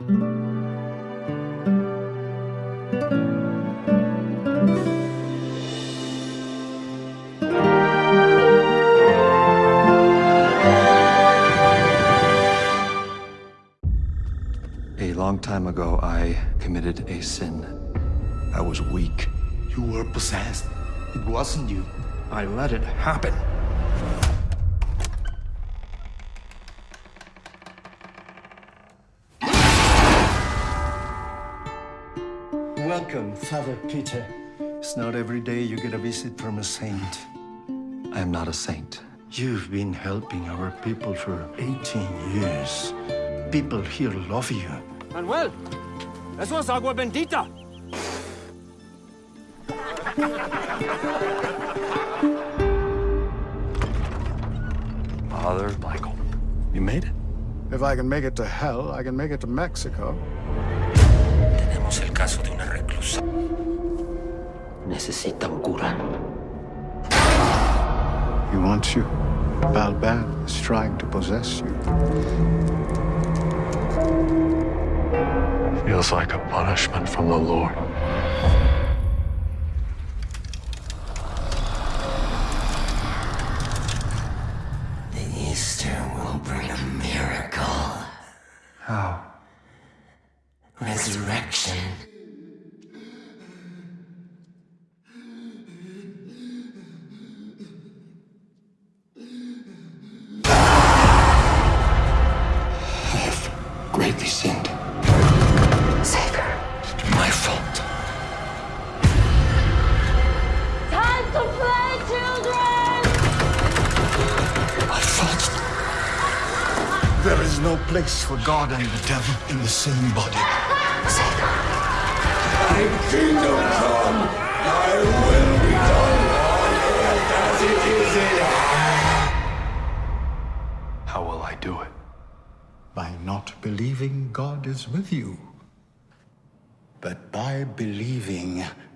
A long time ago, I committed a sin. I was weak. You were possessed. It wasn't you. I let it happen. Welcome, Father Peter. It's not every day you get a visit from a saint. I am not a saint. You've been helping our people for 18 years. People here love you. Manuel, eso es agua bendita. Father Michael, you made it? If I can make it to hell, I can make it to Mexico. Tenemos el caso de una reclusa. Necesita un cura. He wants you. Balban is trying to possess you. Feels like a punishment from the Lord. The Easter will bring a miracle. How? Resurrection. I have greatly sinned. There is no place for God and the devil in the same body. Thy kingdom come, thy will be done on earth as it is in heaven. How will I do it? By not believing God is with you, but by believing you are.